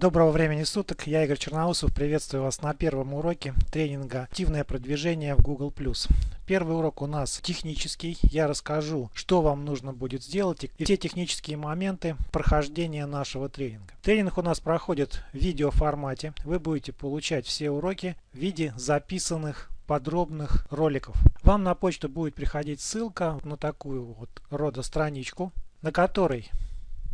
Доброго времени суток, я Игорь Черноусов, приветствую вас на первом уроке тренинга «Активное продвижение в Google+.» Первый урок у нас технический, я расскажу, что вам нужно будет сделать и все технические моменты прохождения нашего тренинга. Тренинг у нас проходит в видеоформате, вы будете получать все уроки в виде записанных подробных роликов. Вам на почту будет приходить ссылка на такую вот рода страничку, на которой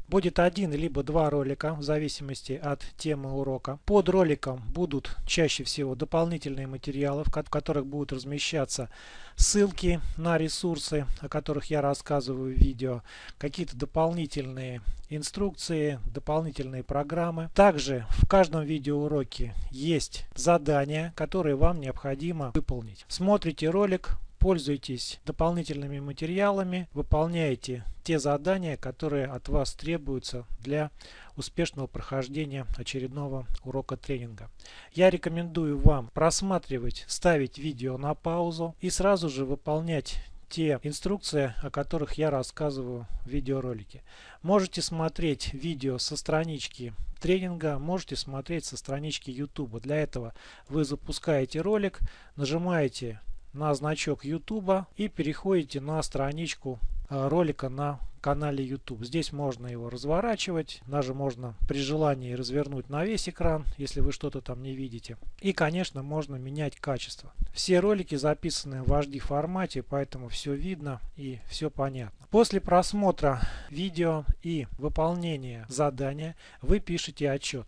Будет один либо два ролика в зависимости от темы урока. Под роликом будут чаще всего дополнительные материалы, в которых будут размещаться ссылки на ресурсы, о которых я рассказываю в видео, какие-то дополнительные инструкции, дополнительные программы. Также в каждом видеоуроке есть задания, которые вам необходимо выполнить. Смотрите ролик, пользуйтесь дополнительными материалами, выполняйте те задания, которые от вас требуются для успешного прохождения очередного урока тренинга. Я рекомендую вам просматривать, ставить видео на паузу и сразу же выполнять те инструкции, о которых я рассказываю в видеоролике. Можете смотреть видео со странички тренинга, можете смотреть со странички YouTube. Для этого вы запускаете ролик, нажимаете на значок YouTube и переходите на страничку э, ролика на канале YouTube. Здесь можно его разворачивать, даже можно при желании развернуть на весь экран, если вы что-то там не видите. И, конечно, можно менять качество. Все ролики записаны в HD формате, поэтому все видно и все понятно. После просмотра видео и выполнения задания вы пишете отчет.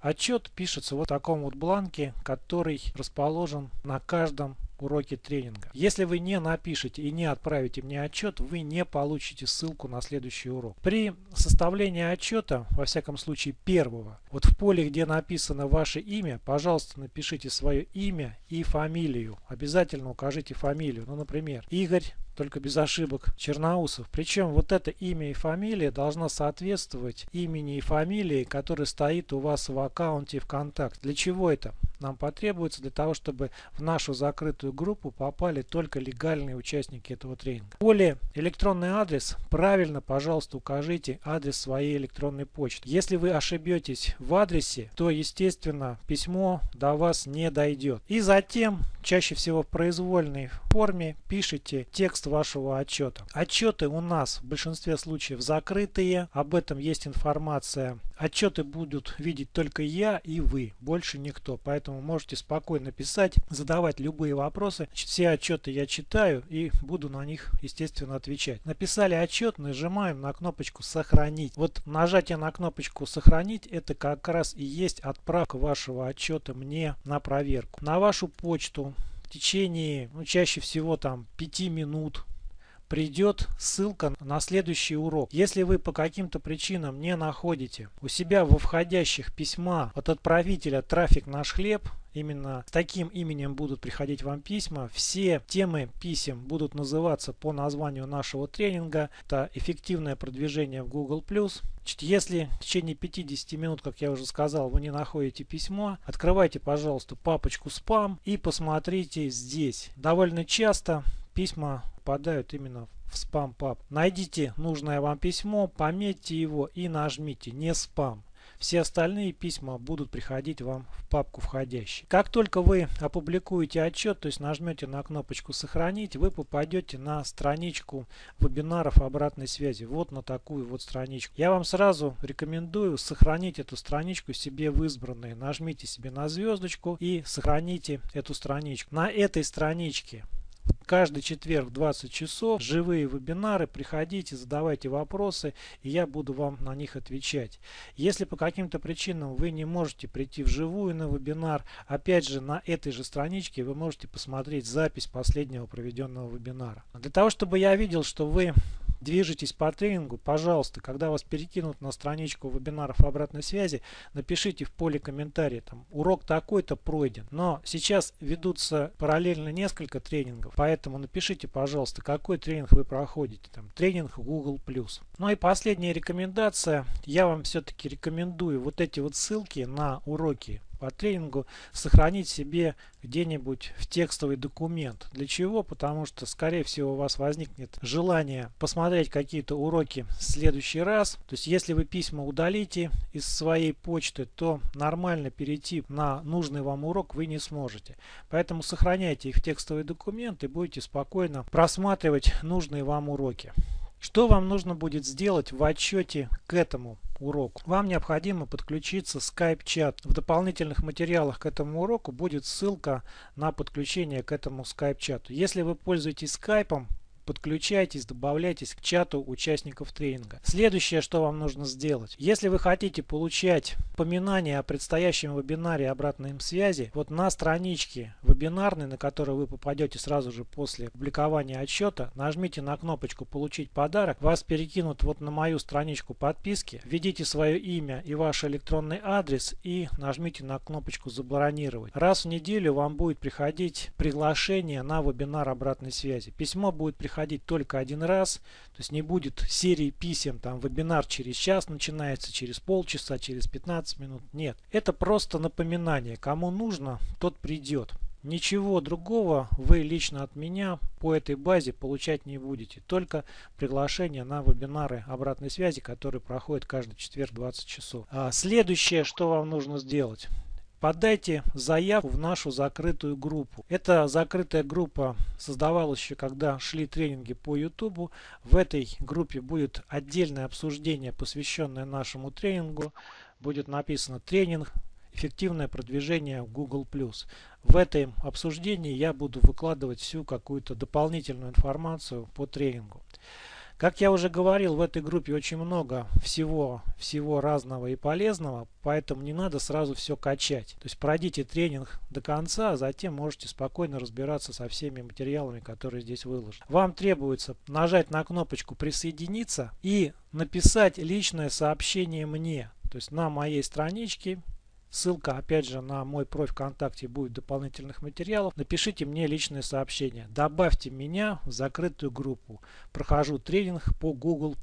Отчет пишется вот в таком вот бланке, который расположен на каждом уроки тренинга. Если вы не напишете и не отправите мне отчет, вы не получите ссылку на следующий урок. При составлении отчета, во всяком случае первого, вот в поле, где написано ваше имя, пожалуйста, напишите свое имя и фамилию. Обязательно укажите фамилию. Ну, например, Игорь только без ошибок, Черноусов. Причем вот это имя и фамилия должна соответствовать имени и фамилии, который стоит у вас в аккаунте ВКонтакте. Для чего это? Нам потребуется для того, чтобы в нашу закрытую группу попали только легальные участники этого тренинга. Поле электронный адрес правильно, пожалуйста, укажите адрес своей электронной почты. Если вы ошибетесь в адресе, то, естественно, письмо до вас не дойдет. И затем, чаще всего в произвольной форме, пишите текст вашего отчета. Отчеты у нас в большинстве случаев закрытые, об этом есть информация. Отчеты будут видеть только я и вы, больше никто, поэтому можете спокойно писать, задавать любые вопросы. Все отчеты я читаю и буду на них, естественно, отвечать. Написали отчет, нажимаем на кнопочку «Сохранить». Вот нажатие на кнопочку «Сохранить» это как раз и есть отправка вашего отчета мне на проверку. На вашу почту в течение, ну, чаще всего там 5 минут придет ссылка на следующий урок. Если вы по каким-то причинам не находите у себя во входящих письма от отправителя «Трафик наш хлеб», именно с таким именем будут приходить вам письма. Все темы писем будут называться по названию нашего тренинга. Это эффективное продвижение в Google+. Если в течение 50 минут, как я уже сказал, вы не находите письмо, открывайте, пожалуйста, папочку спам и посмотрите здесь. Довольно часто письма попадают именно в спам-пап. Найдите нужное вам письмо, пометьте его и нажмите «Не спам». Все остальные письма будут приходить вам в папку входящие. Как только вы опубликуете отчет, то есть нажмете на кнопочку «Сохранить», вы попадете на страничку вебинаров обратной связи. Вот на такую вот страничку. Я вам сразу рекомендую сохранить эту страничку себе в избранные. Нажмите себе на звездочку и сохраните эту страничку. На этой страничке Каждый четверг в 20 часов живые вебинары. Приходите, задавайте вопросы, и я буду вам на них отвечать. Если по каким-то причинам вы не можете прийти вживую на вебинар, опять же на этой же страничке вы можете посмотреть запись последнего проведенного вебинара. Для того, чтобы я видел, что вы движетесь по тренингу, пожалуйста, когда вас перекинут на страничку вебинаров обратной связи, напишите в поле комментария, там, урок такой-то пройден. Но сейчас ведутся параллельно несколько тренингов, поэтому напишите, пожалуйста, какой тренинг вы проходите. Там, тренинг Google+. Ну и последняя рекомендация. Я вам все-таки рекомендую вот эти вот ссылки на уроки по тренингу сохранить себе где-нибудь в текстовый документ. Для чего? Потому что, скорее всего, у вас возникнет желание посмотреть какие-то уроки в следующий раз. То есть, если вы письма удалите из своей почты, то нормально перейти на нужный вам урок вы не сможете. Поэтому сохраняйте их в текстовый документ и будете спокойно просматривать нужные вам уроки. Что вам нужно будет сделать в отчете к этому уроку? Вам необходимо подключиться Skype чат. В дополнительных материалах к этому уроку будет ссылка на подключение к этому Skype чату. Если вы пользуетесь Skype, подключайтесь, добавляйтесь к чату участников тренинга. Следующее, что вам нужно сделать. Если вы хотите получать упоминания о предстоящем вебинаре обратной им связи, вот на страничке вебинарной, на которую вы попадете сразу же после публикования отчета, нажмите на кнопочку «Получить подарок», вас перекинут вот на мою страничку подписки, введите свое имя и ваш электронный адрес и нажмите на кнопочку «Забронировать». Раз в неделю вам будет приходить приглашение на вебинар обратной связи. Письмо будет приходить приходить только один раз, то есть не будет серии писем, там вебинар через час начинается, через полчаса, через 15 минут. Нет, это просто напоминание. Кому нужно, тот придет. Ничего другого вы лично от меня по этой базе получать не будете. Только приглашение на вебинары обратной связи, которые проходят каждый четверг 20 часов. А следующее, что вам нужно сделать подайте заявку в нашу закрытую группу. Эта закрытая группа создавалась еще когда шли тренинги по YouTube. В этой группе будет отдельное обсуждение, посвященное нашему тренингу. Будет написано тренинг эффективное продвижение в Google+. В этом обсуждении я буду выкладывать всю какую-то дополнительную информацию по тренингу. Как я уже говорил, в этой группе очень много всего, всего разного и полезного, поэтому не надо сразу все качать. То есть пройдите тренинг до конца, а затем можете спокойно разбираться со всеми материалами, которые здесь выложены. Вам требуется нажать на кнопочку «Присоединиться» и написать личное сообщение мне. То есть на моей страничке Ссылка опять же на мой профиль ВКонтакте будет дополнительных материалах. Напишите мне личное сообщение. Добавьте меня в закрытую группу. Прохожу тренинг по Google+.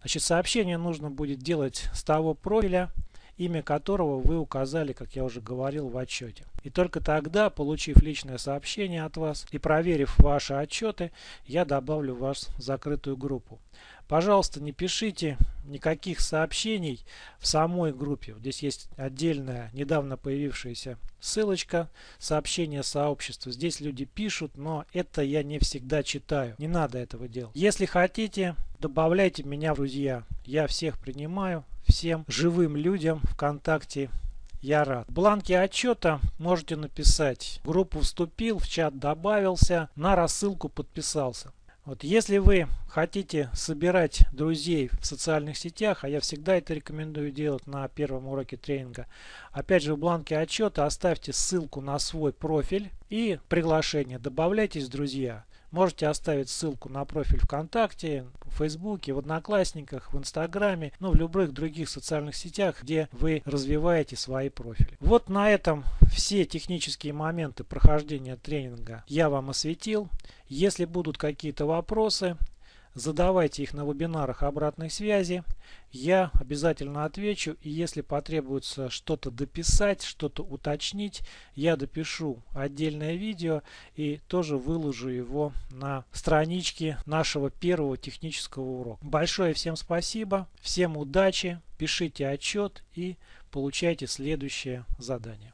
Значит, сообщение нужно будет делать с того профиля, имя которого вы указали, как я уже говорил в отчете. И только тогда, получив личное сообщение от вас и проверив ваши отчеты, я добавлю вас в закрытую группу. Пожалуйста, не пишите никаких сообщений в самой группе. Здесь есть отдельная, недавно появившаяся ссылочка, сообщение сообщества. Здесь люди пишут, но это я не всегда читаю. Не надо этого делать. Если хотите, добавляйте меня в друзья. Я всех принимаю. Всем живым людям ВКонтакте я рад. В бланке отчета можете написать в группу вступил, в чат добавился, на рассылку подписался. Вот если вы хотите собирать друзей в социальных сетях, а я всегда это рекомендую делать на первом уроке тренинга, опять же в бланке отчета оставьте ссылку на свой профиль и приглашение. Добавляйтесь друзья. Можете оставить ссылку на профиль ВКонтакте, в Фейсбуке, в Одноклассниках, в Инстаграме, ну в любых других социальных сетях, где вы развиваете свои профили. Вот на этом все технические моменты прохождения тренинга я вам осветил. Если будут какие-то вопросы, Задавайте их на вебинарах обратной связи. Я обязательно отвечу. И если потребуется что-то дописать, что-то уточнить, я допишу отдельное видео и тоже выложу его на страничке нашего первого технического урока. Большое всем спасибо. Всем удачи. Пишите отчет и получайте следующее задание.